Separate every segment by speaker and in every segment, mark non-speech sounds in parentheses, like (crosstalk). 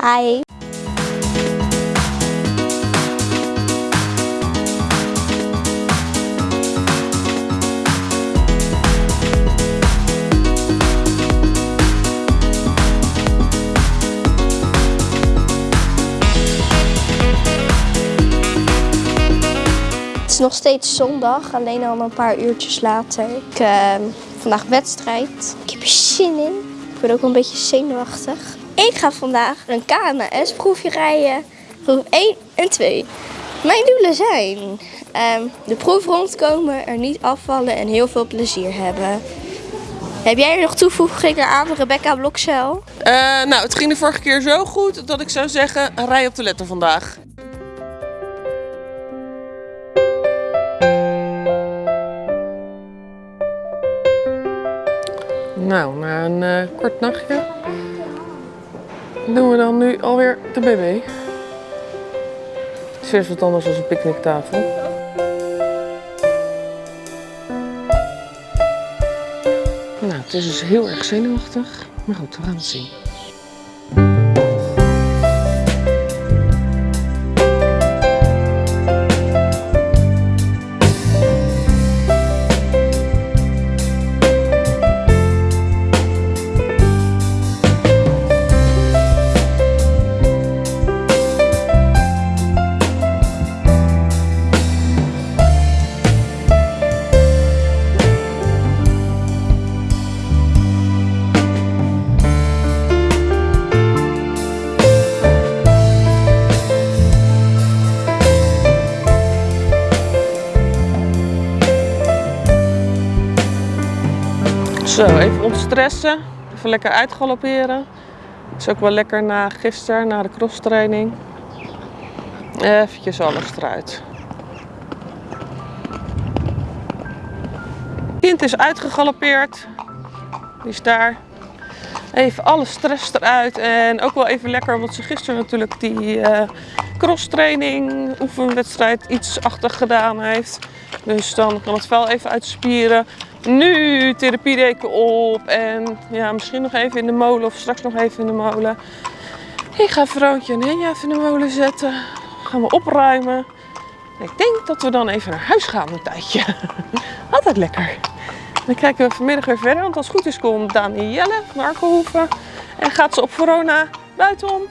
Speaker 1: Hi. Het is nog steeds zondag, alleen al een paar uurtjes later. Ik heb vandaag wedstrijd. Ik heb er zin in. Ik ben ook een beetje zenuwachtig. Ik ga vandaag een KMS-proefje rijden. Proef 1 en 2. Mijn doelen zijn ehm, de proef rondkomen, er niet afvallen en heel veel plezier hebben. Heb jij er nog toevoegingen aan, Rebecca Blokcel?
Speaker 2: Eh, nou, het ging de vorige keer zo goed dat ik zou zeggen, rij op de letter vandaag. Nou, na een eh, kort nachtje doen we dan nu alweer de BB. Het is wat anders dan een picknicktafel. Nou, het is dus heel erg zenuwachtig. Maar goed, we gaan het zien. Zo, even ontstressen. Even lekker uitgalopperen. Is ook wel lekker na gisteren, na de crosstraining. Eventjes alles eruit. Kind is uitgegalopeerd. Die is daar. Even alle stress eruit. En ook wel even lekker, omdat ze gisteren natuurlijk die eh crosstraining, oefenwedstrijd iets achter gedaan heeft. Dus dan kan het vel even uitspieren. Nu therapiedeken op en ja, misschien nog even in de molen of straks nog even in de molen. Ik ga Vroontje en Henja even in de molen zetten. Gaan we opruimen. En ik denk dat we dan even naar huis gaan een tijdje. (laughs) Altijd lekker. Dan kijken we vanmiddag weer verder, want als het goed is komt Danielle van Arkenhoeven. En gaat ze op Verona buitenom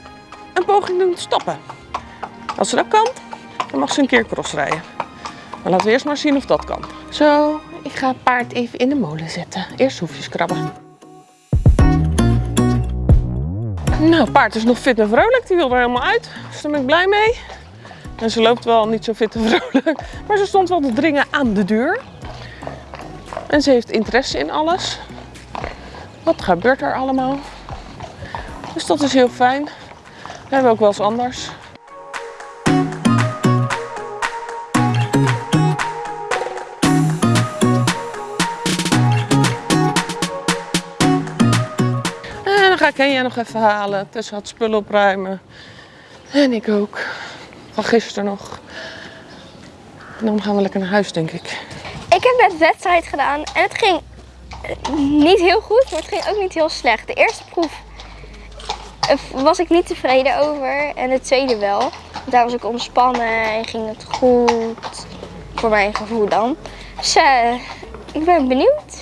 Speaker 2: een poging doen te stappen. Als ze dat kan, dan mag ze een keer crossrijden. Maar laten we eerst maar zien of dat kan. Zo, ik ga paard even in de molen zetten. Eerst hoefjes krabben. Nou, paard is nog fit en vrolijk. Die wil er helemaal uit. Dus daar ben ik blij mee. En ze loopt wel niet zo fit en (laughs) vrolijk. Maar ze stond wel te dringen aan de deur. En ze heeft interesse in alles. Wat gebeurt er allemaal? Dus dat is heel fijn. We hebben ook wel eens anders. Ik Henja nog even halen. Tessa had spullen opruimen. En ik ook. Van gisteren nog. En dan gaan we lekker naar huis, denk ik.
Speaker 1: Ik heb net wedstrijd gedaan en het ging eh, niet heel goed, maar het ging ook niet heel slecht. De eerste proef eh, was ik niet tevreden over en de tweede wel. Daar was ik ontspannen en ging het goed. Voor mijn gevoel dan. Dus eh, ik ben benieuwd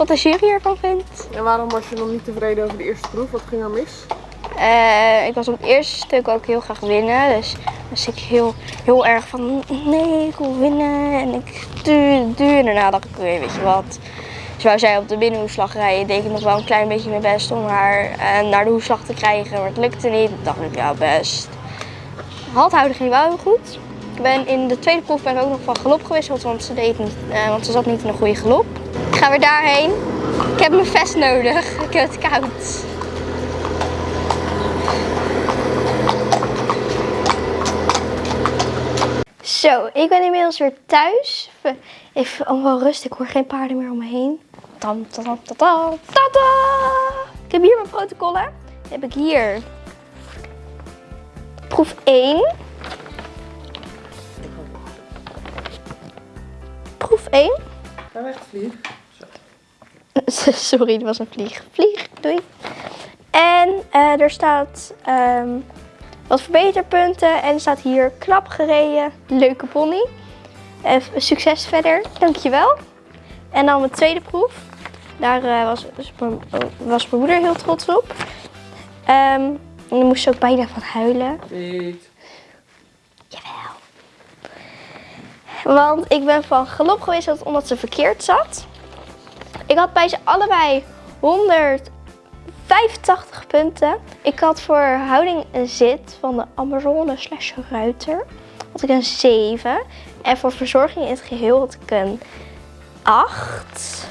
Speaker 1: wat de jury ervan vindt.
Speaker 2: En waarom was je nog niet tevreden over de eerste proef? Wat ging er mis?
Speaker 1: Eh, ik was op het eerste stuk ook heel graag winnen. Dus was ik heel, heel erg van nee, ik wil winnen. En ik duur, duur. En daarna dacht ik, weet je wat. Dus wou zij op de binnenhoeslag rijden, deed ik nog wel een klein beetje mijn best om haar eh, naar de hoeslag te krijgen. Maar het lukte niet. Dacht ik, ja best. Halthouden ging wel heel goed. Ik ben in de tweede proef ben ik ook nog van galop gewisseld, want ze, deed niet, eh, want ze zat niet in een goede galop. Ik ga weer daarheen. Ik heb mijn vest nodig. Ik heb het koud. Zo, ik ben inmiddels weer thuis. Even, allemaal rust, ik hoor geen paarden meer om me heen. Tam, tam, tam, tam, tam, tada! Ik heb hier mijn protocollen. Heb ik hier proef 1. Proef 1.
Speaker 2: Ga weg, vlieg. (laughs)
Speaker 1: Sorry, dat was een vlieg. Vlieg, doei. En eh, er staat ehm, wat verbeterpunten en er staat hier knap gereden, leuke pony. En succes verder, dankjewel. En dan mijn tweede proef. Daar eh, was, was, mijn, was mijn moeder heel trots op. Ehm, en dan moest ze ook bijna van huilen.
Speaker 2: Niet.
Speaker 1: Jawel. Want ik ben van galop geweest omdat ze verkeerd zat. Ik had bij ze allebei 185 punten. Ik had voor houding en zit van de Amazone slash ruiter had ik een 7. En voor verzorging in het geheel had ik een 8.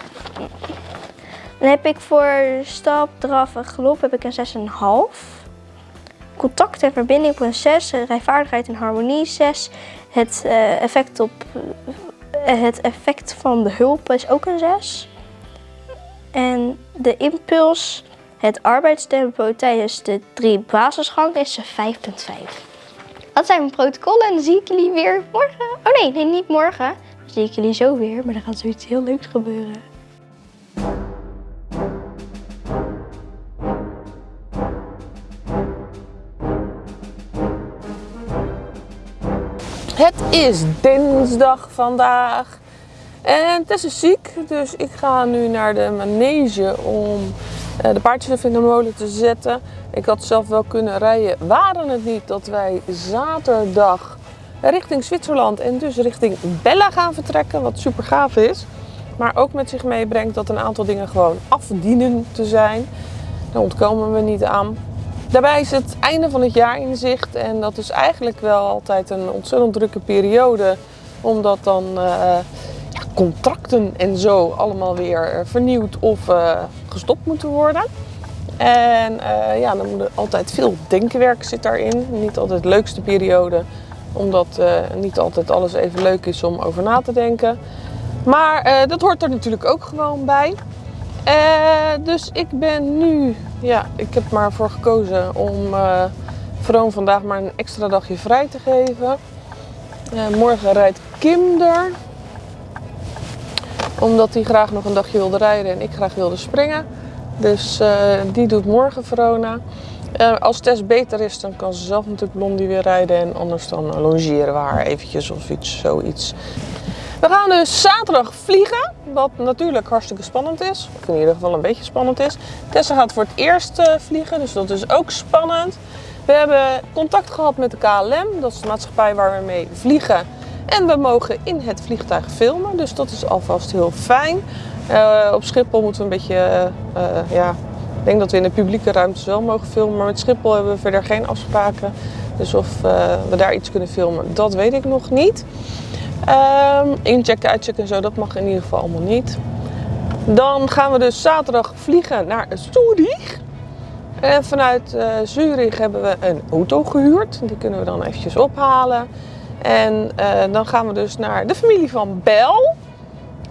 Speaker 1: Dan heb ik voor stap, draf en galop heb ik een 6,5. Contact en verbinding op een 6. Rijvaardigheid en harmonie 6. Het, eh, effect op, eh, het effect van de hulp is ook een 6. En de impuls, het arbeidstempo tijdens de drie basisgangen is een 5,5. Dat zijn mijn protocollen en dan zie ik jullie weer morgen. Oh nee, nee, niet morgen. Dan zie ik jullie zo weer, maar er gaat zoiets heel leuks gebeuren.
Speaker 2: Het is dinsdag vandaag. En Tess is ziek, dus ik ga nu naar de manege om eh, de paardjes in de molen te zetten. Ik had zelf wel kunnen rijden, waren het niet dat wij zaterdag richting Zwitserland en dus richting Bella gaan vertrekken, wat super gaaf is. Maar ook met zich meebrengt dat een aantal dingen gewoon afdienen te zijn. Daar ontkomen we niet aan. Daarbij is het einde van het jaar in zicht en dat is eigenlijk wel altijd een ontzettend drukke periode. Omdat dan uh, contracten en zo allemaal weer vernieuwd of uh, gestopt moeten worden. En uh, ja, dan moet er altijd veel denkenwerk zit daarin. Niet altijd de leukste periode, omdat niet altijd alles even leuk is om over na te denken. Maar dat hoort er natuurlijk ook gewoon bij. Dus ik ben nu, ja, ik heb maar voor gekozen om uh, Vroom vandaag maar een extra dagje vrij te geven. Morgen rijdt Kim er. Omdat hij graag nog een dagje wilde rijden en ik graag wilde springen. Dus die doet morgen Verona. als Tess beter is, dan kan ze zelf natuurlijk Blondie weer rijden. En anders dan logeren we haar eventjes of iets, zoiets. We gaan dus zaterdag vliegen, wat natuurlijk hartstikke spannend is. Of in ieder geval een beetje spannend is. Tessa gaat voor het eerst uh, vliegen, dus dat is ook spannend. We hebben contact gehad met de KLM, dat is de maatschappij waar we mee vliegen. En we mogen in het vliegtuig filmen, dus dat is alvast heel fijn. Uh, op Schiphol moeten we een beetje, uh, ja, ik denk dat we in de publieke ruimtes wel mogen filmen. Maar met Schiphol hebben we verder geen afspraken. Dus of we daar iets kunnen filmen, dat weet ik nog niet. Um, inchecken, uitchecken en zo, dat mag in ieder geval allemaal niet. Dan gaan we dus zaterdag vliegen naar Zurich. En vanuit Zurich hebben we een auto gehuurd. Die kunnen we dan eventjes ophalen. En uh, dan gaan we dus naar de familie van Bel.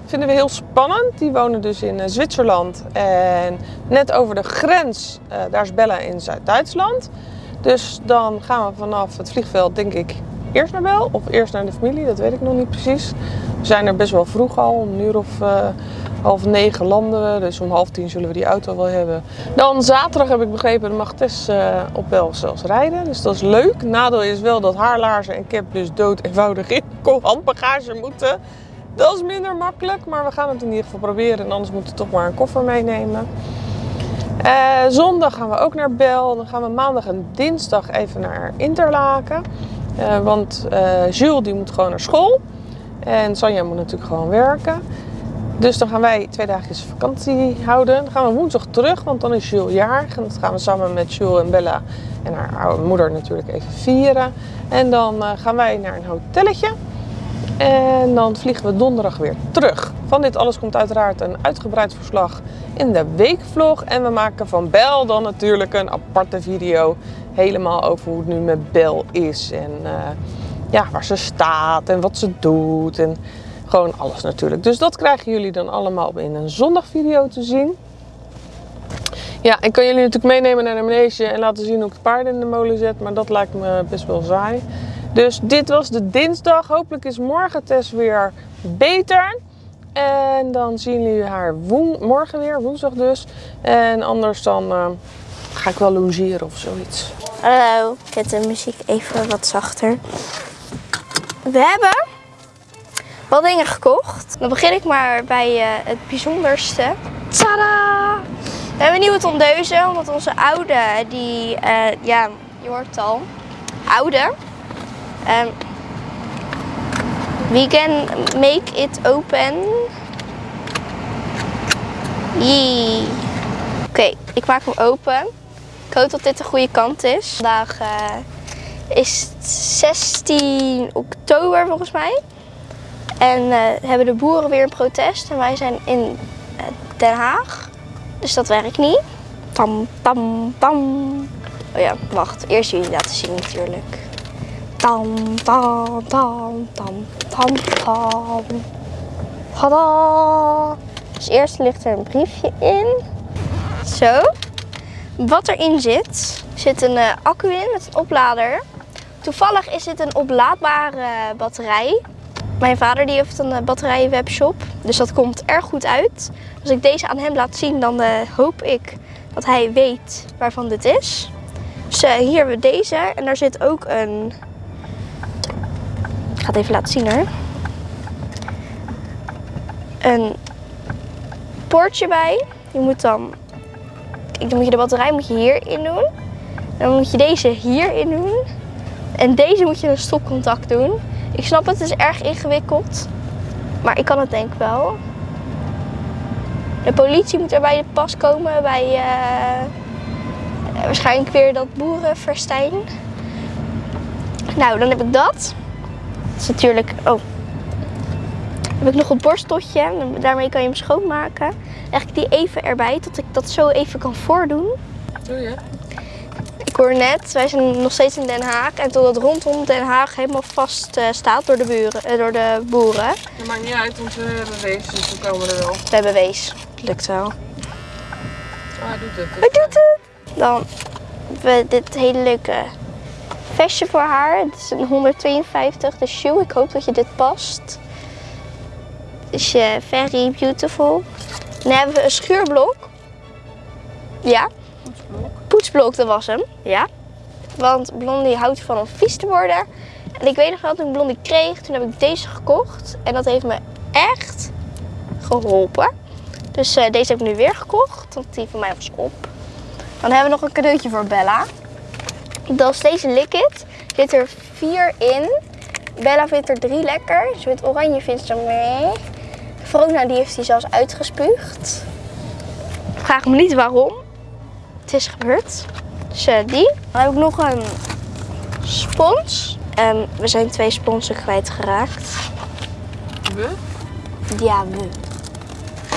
Speaker 2: Vinden we heel spannend. Die wonen dus in uh, Zwitserland. En net over de grens, daar is Bella in Zuid-Duitsland. Dus dan gaan we vanaf het vliegveld, denk ik, eerst naar Bel of eerst naar de familie, dat weet ik nog niet precies. We zijn er best wel vroeg al, om een uur of uh, half negen landen we, dus om half tien zullen we die auto wel hebben. Dan zaterdag heb ik begrepen, mag Tess uh, op Bel zelfs rijden, dus dat is leuk. Nadeel is wel dat haar laarzen en cap dus dood eenvoudig in (laughs) handbagage moeten. Dat is minder makkelijk, maar we gaan het in ieder geval proberen en anders moeten we toch maar een koffer meenemen. Uh, zondag gaan we ook naar Bel. Dan gaan we maandag en dinsdag even naar Interlaken. Uh, want uh, Jules die moet gewoon naar school. En Sanja moet natuurlijk gewoon werken. Dus dan gaan wij twee dagjes vakantie houden. Dan gaan we woensdag terug, want dan is Jules jarig. En dat gaan we samen met Jules en Bella en haar moeder natuurlijk even vieren. En dan uh, gaan wij naar een hotelletje. En dan vliegen we donderdag weer terug. Van dit alles komt uiteraard een uitgebreid verslag in de weekvlog. En we maken van Bel dan natuurlijk een aparte video. Helemaal over hoe het nu met Bel is. En uh, ja, waar ze staat en wat ze doet. En gewoon alles natuurlijk. Dus dat krijgen jullie dan allemaal in een zondagvideo te zien. Ja, ik kan jullie natuurlijk meenemen naar de manege en laten zien hoe ik de paarden in de molen zet. Maar dat lijkt me best wel saai. Dus dit was de dinsdag. Hopelijk is morgen Tess weer beter. En dan zien jullie haar morgen weer, woensdag dus. En anders dan uh, ga ik wel logeren of zoiets.
Speaker 1: Hallo, ik zet de muziek even wat zachter. We hebben wat dingen gekocht. Dan begin ik maar bij eh, het bijzonderste. Tada! We hebben nieuwe tondeuze, omdat onze oude, die, eh, ja, je hoort het al, oude. Ehm, we can make it open. Yee. Oké, ik maak hem open. Ik hoop dat dit de goede kant is. Vandaag eh, is het 16 oktober volgens mij. En eh, hebben de boeren weer een protest. En wij zijn in eh, Den Haag. Dus dat werkt niet. Tam, tam, tam. Oh ja, wacht. Eerst jullie laten zien natuurlijk. Tam, tam, tam, tam, tam, tam. Tada! Dus eerst ligt er een briefje in. Zo. Wat erin zit, zit een eh, accu in met een oplader. Toevallig is dit een oplaadbare batterij. Mijn vader die heeft een eh, batterijenwebshop, dus dat komt erg goed uit. Als ik deze aan hem laat zien, dan eh, hoop ik dat hij weet waarvan dit is. Dus eh, hier hebben we deze en daar zit ook een... Ik ga het even laten zien hoor. Een poortje bij. Je moet dan dan moet je de batterij moet je hierin doen. Dan moet je deze hierin doen. En deze moet je een stopcontact doen. Ik snap het, het is erg ingewikkeld. Maar ik kan het denk ik wel. De politie moet er bij de pas komen bij eh, waarschijnlijk weer dat boerenverstijn. Nou, dan heb ik dat. Is natuurlijk. Oh. Heb ik nog een borsteltje. en Daarmee kan je hem schoonmaken. Leg ik die even erbij, tot ik dat zo even kan voordoen.
Speaker 2: Doe je?
Speaker 1: Ik hoor net, wij zijn nog steeds in Den Haag. En totdat rondom Den Haag helemaal vast eh, staat door de, buren, eh, door de boeren.
Speaker 2: Dat maakt niet uit, want we hebben wees, dus we komen er wel.
Speaker 1: We hebben wees. Lukt wel.
Speaker 2: Ah, hij doet het.
Speaker 1: Hij doet het! Dan hebben we dit hele leuke vestje voor haar. Het is een 152, de shoe. Ik hoop dat je dit past. Het is eh, very beautiful. Dan hebben we een schuurblok. Ja,
Speaker 2: Poetsblok.
Speaker 1: poetsblok, dat was hem. Ja. Want Blondie houdt van om vies te worden. En ik weet nog wel, toen ik Blondie kreeg, toen heb ik deze gekocht. En dat heeft me echt geholpen. Dus eh, deze heb ik nu weer gekocht, want die van mij was op. Dan hebben we nog een cadeautje voor Bella. Dat is deze Liquid. Zit er vier in. Bella vindt er drie lekker. Ze vindt oranje vindt ze mee. Verona die heeft die zelfs uitgespuugd. Vraag me niet waarom. Het is gebeurd. Dus die. Dan heb ik nog een spons. En we zijn twee sponsen kwijtgeraakt.
Speaker 2: We?
Speaker 1: Ja, we.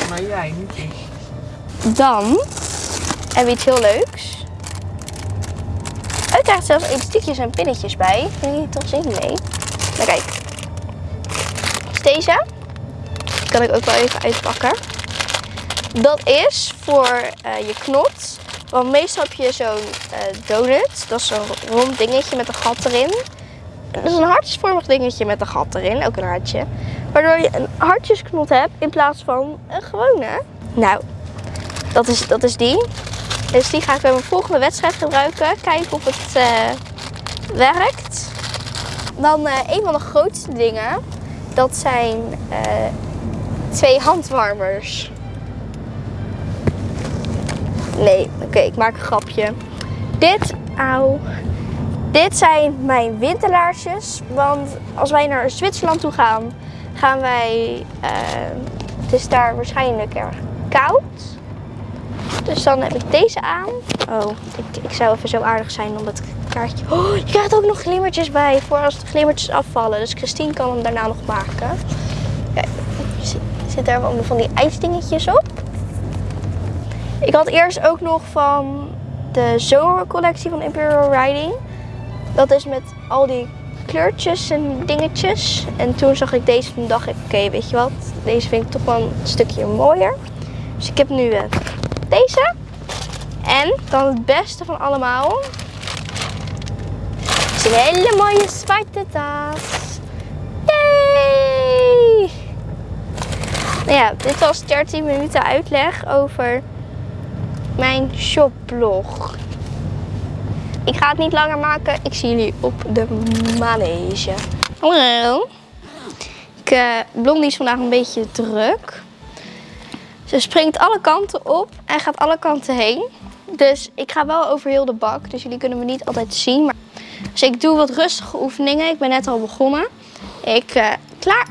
Speaker 2: Maar jij, niet ik.
Speaker 1: Dan hebben we iets heel leuks. Krijgt zelfs elastiekjes en pinnetjes bij. Vind je toch zin mee? Nou kijk. Dus deze. Die kan ik ook wel even uitpakken. Dat is voor eh, je knot. Want meestal heb je zo'n eh, donut. Dat is zo'n rond dingetje met een gat erin. Dat is een hartjesvormig dingetje met een gat erin. Ook een hartje. Waardoor je een hartjesknot hebt in plaats van een gewone. Nou, dat is, dat is die. Dus die ga ik bij mijn volgende wedstrijd gebruiken. Kijken of het eh, werkt. Dan eh, een van de grootste dingen. Dat zijn eh, twee handwarmers. Nee, oké, ik maak een grapje. Dit, auw. Dit zijn mijn winterlaarsjes. Want als wij naar Zwitserland toe gaan, gaan wij. het is daar waarschijnlijk erg koud. Dus dan heb ik deze aan. Oh, ik, ik zou even zo aardig zijn om het kaartje. Oh, je krijgt ook nog glimmertjes bij voor als de glimmertjes afvallen. Dus Christine kan hem daarna nog maken. Kijk, zit, daar ook nog van die ijsdingetjes op. Ik had eerst ook nog van de zomercollectie van Imperial Riding. Dat is met al die kleurtjes en dingetjes. En toen zag ik deze en dacht ik, oké, weet je wat? Deze vind ik toch wel een stukje mooier. Dus ik heb nu eh, deze. En dan het beste van allemaal. Is een hele mooie zwarte tas. Yay! Nou ja, dit was 13 minuten uitleg over mijn shopblog. ik ga het niet langer maken. Ik zie jullie op de manege. Hallo. Ik, eh, Blondie is vandaag een beetje druk. Ze springt alle kanten op en gaat alle kanten heen. Dus ik ga wel over heel de bak. Dus jullie kunnen me niet altijd zien. Maar... Dus ik doe wat rustige oefeningen. Ik ben net al begonnen. Ik, eh, klaar.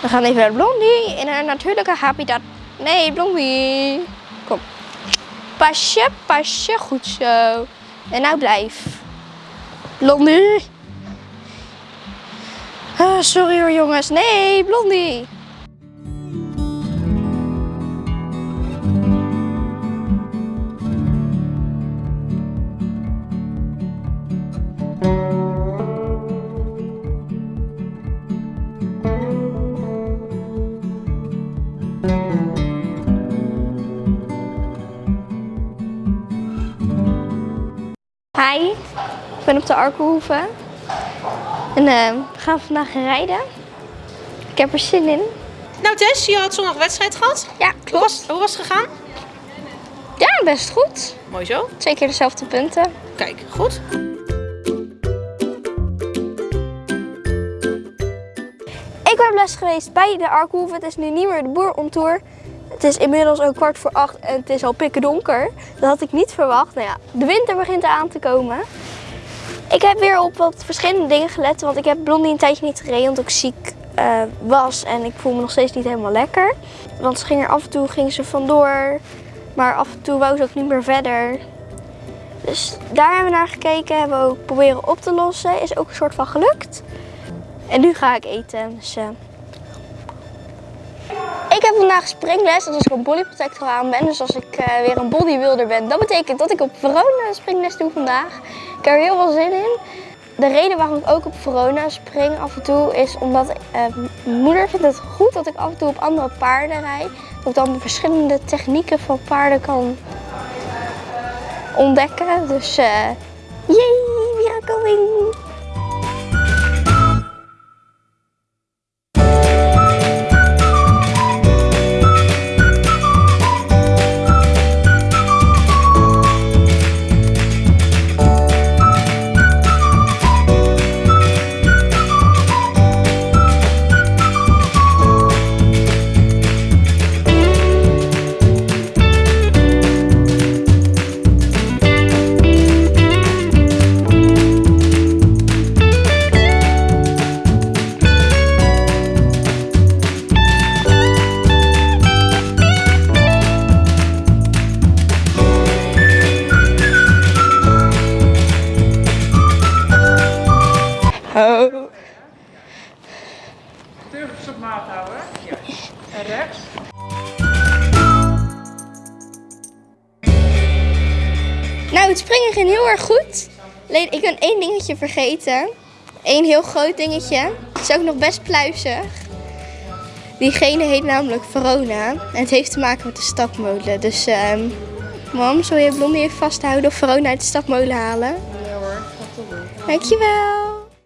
Speaker 1: We gaan even naar Blondie in haar natuurlijke habitat. Nee, Blondie. Kom. Pasje, pasje. Goed zo. En nou blijf. Blondie. Ah, sorry hoor jongens. Nee, Blondie. Hi, ik ben op de Arkenhoeve. En eh, we gaan vandaag rijden. Ik heb er zin in.
Speaker 3: Nou Tess, je had zondag wedstrijd gehad.
Speaker 1: Ja,
Speaker 3: Hoe
Speaker 1: klopt.
Speaker 3: was, hoe was het gegaan?
Speaker 1: Ja, best goed.
Speaker 3: Mooi zo.
Speaker 1: Twee keer dezelfde punten.
Speaker 3: Kijk, goed.
Speaker 1: Ik ben op les geweest bij de Arkenhoeve. Het is nu niet meer de boer on tour. Het is inmiddels ook kwart voor acht en het is al pikken donker. Dat had ik niet verwacht. Nou ja, de winter begint aan te komen. Ik heb weer op wat verschillende dingen gelet. Want ik heb Blondie een tijdje niet gereden omdat ik ziek eh, was. En ik voel me nog steeds niet helemaal lekker. Want ze ging er af en toe ging ze vandoor. Maar af en toe wou ze ook niet meer verder. Dus daar hebben we naar gekeken. Hebben we ook proberen op te lossen. Is ook een soort van gelukt. En nu ga ik eten. Dus, eh. Ik heb vandaag springles, dus als ik een bodyprotector aan ben, dus als ik eh, weer een bodybuilder ben, dat betekent dat ik op Verona springles doe vandaag. Ik heb er heel veel zin in. De reden waarom ik ook op Verona spring af en toe is omdat eh, mijn moeder vindt het goed dat ik af en toe op andere paarden rijd. Dat ik dan de verschillende technieken van paarden kan ontdekken. Dus, eh yay, we are going! Oh.
Speaker 2: Teugels op maat houden. Ja. En rechts.
Speaker 1: Nou, het springen ging heel erg goed. Alleen, ik ben één dingetje vergeten. Eén heel groot dingetje. Het is ook nog best pluizig. Diegene heet namelijk Verona. En het heeft te maken met de stapmolen. Dus, ehm mam, zal je Blondie even vasthouden of Verona uit de stapmolen halen?
Speaker 2: Ja hoor, gaat.
Speaker 1: Dankjewel.